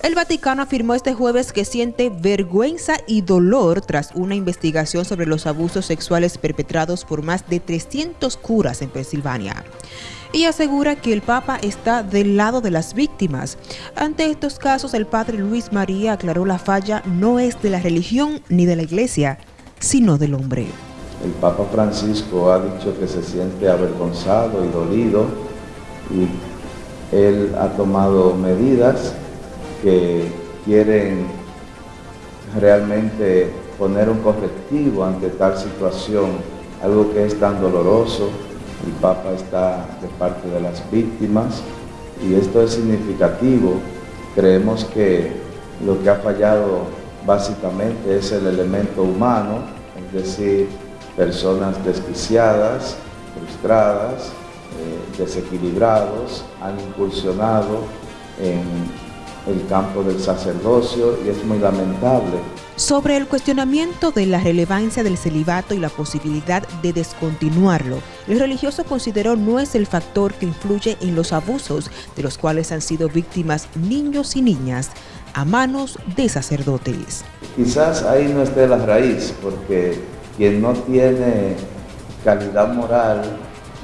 El Vaticano afirmó este jueves que siente vergüenza y dolor tras una investigación sobre los abusos sexuales perpetrados por más de 300 curas en Pensilvania. Y asegura que el Papa está del lado de las víctimas. Ante estos casos, el padre Luis María aclaró la falla no es de la religión ni de la iglesia, sino del hombre. El Papa Francisco ha dicho que se siente avergonzado y dolido y él ha tomado medidas que quieren realmente poner un correctivo ante tal situación, algo que es tan doloroso. El Papa está de parte de las víctimas y esto es significativo. Creemos que lo que ha fallado básicamente es el elemento humano, es decir, personas desquiciadas, frustradas, eh, desequilibrados, han incursionado en el campo del sacerdocio y es muy lamentable. Sobre el cuestionamiento de la relevancia del celibato y la posibilidad de descontinuarlo, el religioso consideró no es el factor que influye en los abusos de los cuales han sido víctimas niños y niñas a manos de sacerdotes. Quizás ahí no esté la raíz, porque quien no tiene calidad moral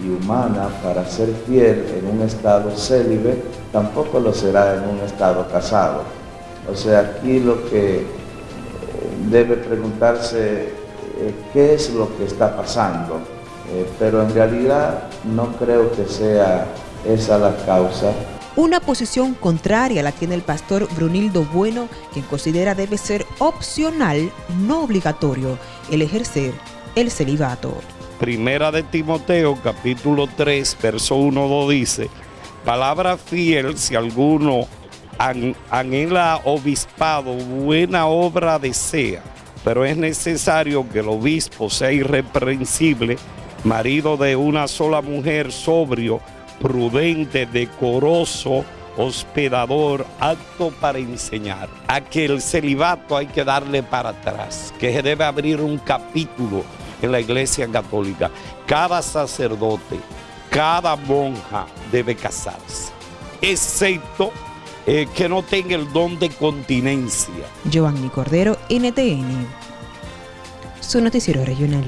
y humana para ser fiel en un estado célibe, tampoco lo será en un estado casado. O sea, aquí lo que debe preguntarse eh, qué es lo que está pasando, eh, pero en realidad no creo que sea esa la causa. Una posición contraria la tiene el pastor Brunildo Bueno, quien considera debe ser opcional, no obligatorio, el ejercer el celibato. Primera de Timoteo, capítulo 3, verso 1, 2 dice, palabra fiel si alguno anhela obispado, buena obra desea, pero es necesario que el obispo sea irreprensible, marido de una sola mujer, sobrio, prudente, decoroso, hospedador, apto para enseñar. A que el celibato hay que darle para atrás, que se debe abrir un capítulo en la iglesia católica. Cada sacerdote, cada monja debe casarse, excepto eh, que no tenga el don de continencia. Giovanni Cordero, NTN, su noticiero regional.